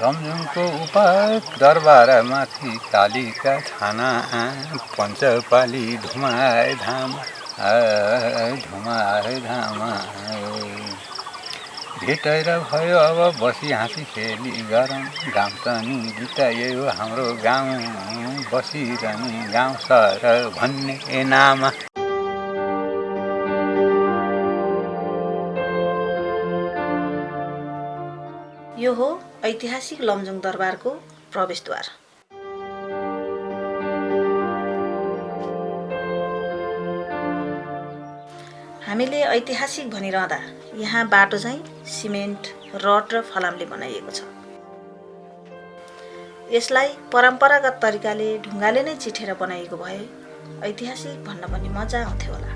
लमजुङको उप दरबारमाथि कालीका छाना पञ्चपाली धुमाए धाम धुमाए धाम भेटेर भयो अब बसी हाँसी खेली गरौँ गाउँ त नि गीत यो हाम्रो गाउँ बसिरहने गाउँ सर भन्ने नाम। ऐतिहासिक लमजुङ दरबारको प्रवेशद्वार। हामीले ऐतिहासिक भनिरहँदा यहाँ बाटो चाहिँ सिमेन्ट रड र फलामले बनाइएको छ। यसलाई परम्परागत तरिकाले ढुङ्गाले नै चिठेर बनाइएको भए ऐतिहासिक भन्न पनि मजा आउँथ्यो होला।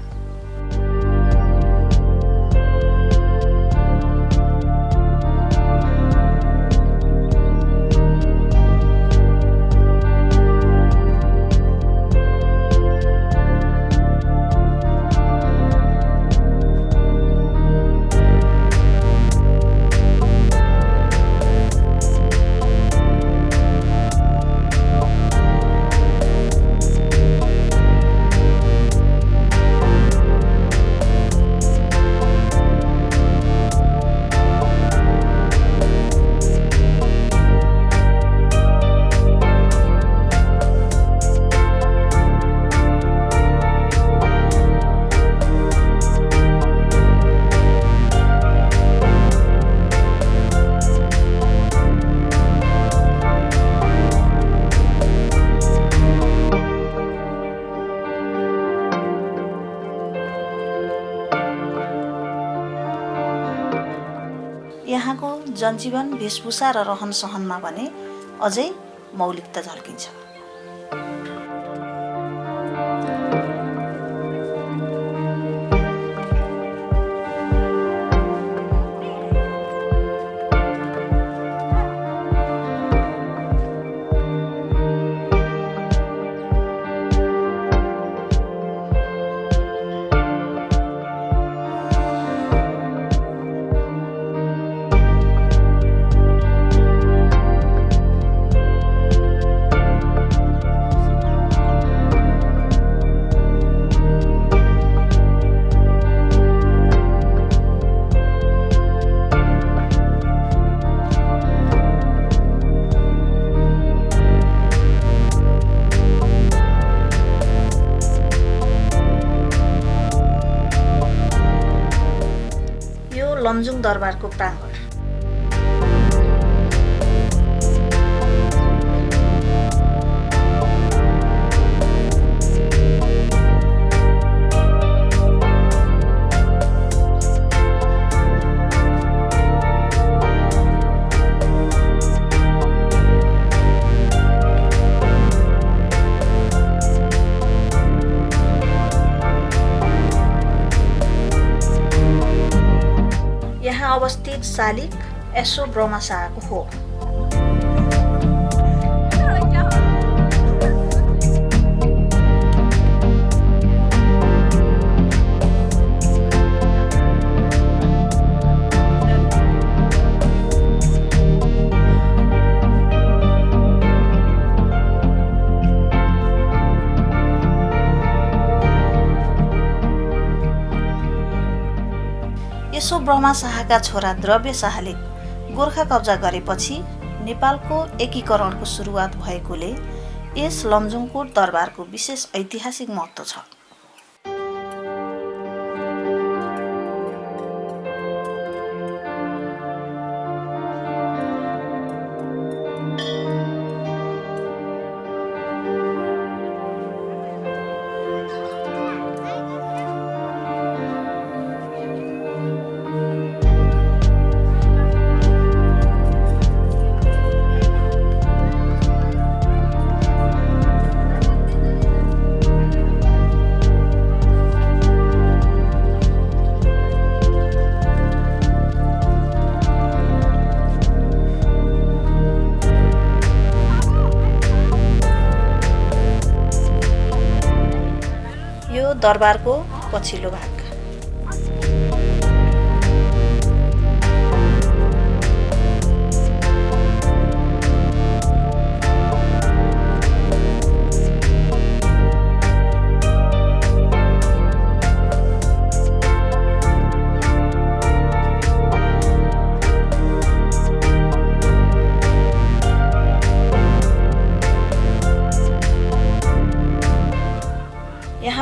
यहाँको जनजीवन वेशभूषा र रहन सहनमा भने अझै मौलिकता झल्किन्छ। लमजुङ दरबारको प्राङ्गण। शालिग एसो ब्रह्मशाहको हो यसो ब्रह्मा शाहका छोरा द्रव्य शाहले गोर्खा कब्जा गरेपछि नेपालको एकीकरणको सुरुवात भएकोले यस लमजुङकोट दरबारको विशेष ऐतिहासिक महत्त्व छ। दरबारको पछिल्लो भाग।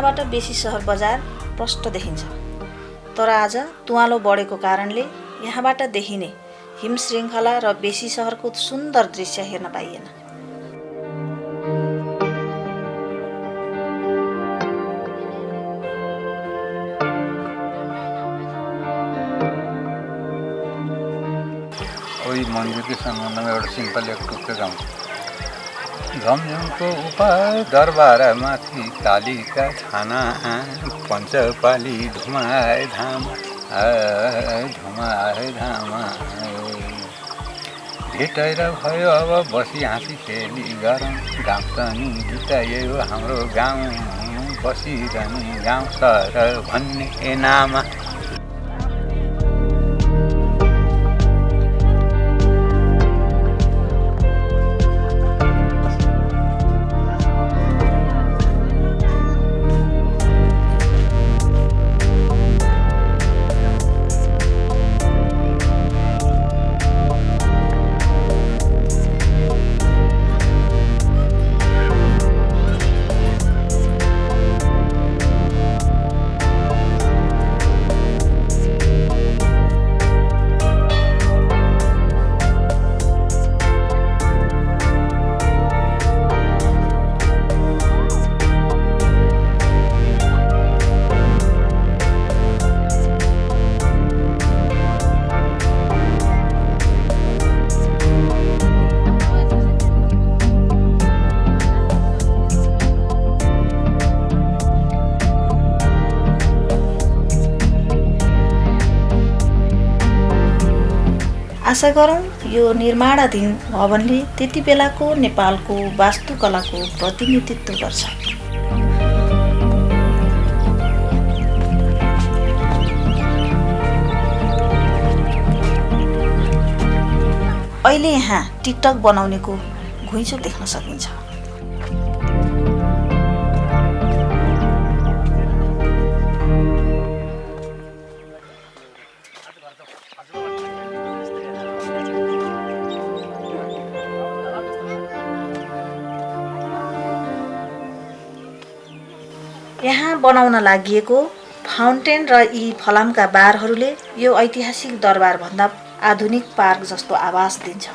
यहाँबाट बेसी सहर बजार प्रष्ट देखिन्छ। तर आज तुवालो बढेको कारणले यहाँबाट देखिने हिम श्रृङ्खला र बेसी सहरको सुन्दर दृश्य हेर्न पाइएन। मन्दिरकै सम्बन्धमा एउटा सिम्पल एक टुक्का गाउँछु झमझमको उपाय दरबारमाथि कालीका छाना पञ्चपाली धुमाए धाम धुमाए धाम। भेटेर भयो अब बसी हाँसी खेली गरौँ गाउँ नि हो हाम्रो गाउँ बसिरहने गाउँ सर भन्ने नाम। आशा गरौँ यो निर्माणाधीन भवनले त्यति बेलाको नेपालको वास्तुकलाको प्रतिनिधित्व गर्छ। अहिले यहाँ टिकटक बनाउनेको घुइँचो देख्न सकिन्छ। यहाँ बनाउन लागि फाउन्टेन र यी फलामका बारहरूले यो ऐतिहासिक दरबारभन्दा आधुनिक पार्क जस्तो आवाज दिन्छ।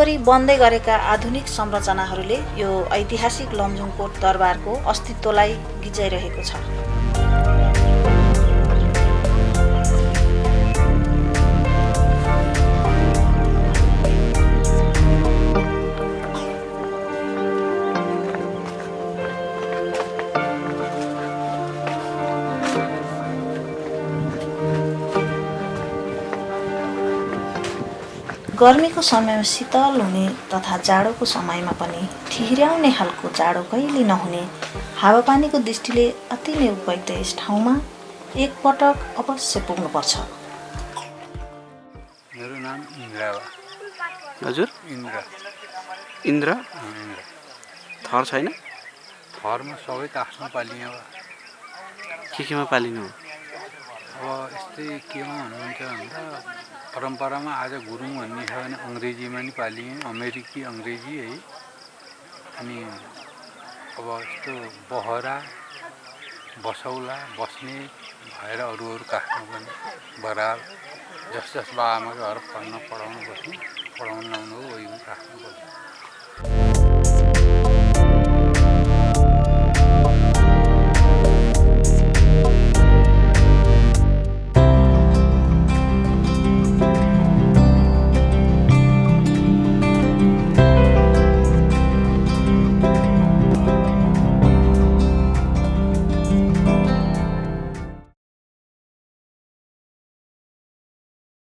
वरिपरि बन्दै गरेका आधुनिक संरचनाहरूले यो ऐतिहासिक लमजुङकोट दरबारको अस्तित्वलाई गिजाइरहेको छ। गर्मीको समयमा शीतल हुने तथा जाडोको समयमा पनि ठिर्याउने खालको जाडो कहिले नहुने। हावापानीको दृष्टिले अति नै उपयुक्त यस ठाउँमा एकपटक अवश्य पुग्नुपर्छ। मेरो नाम इन्द्रा हो। हजुर? इन्द्र। इन्द्र? थर छैन? घरमा सबै त आफ्नो पालिने अब के केमा पालिनु हो? अब यस्तै केमा भन्नुहुन्छ भन्दा परम्परामा आज गुरुङ भन्ने छ भने अङ्ग्रेजीमा नि पालिएँ अमेरिकी अङ्ग्रेजी है। अनि अब यस्तो बहरा बसौला बस्ने भएर अरू अरू काठमा पनि बराल जस जस घर पढ्न पढाउनु बस्नु पढाउनु लाउनु हो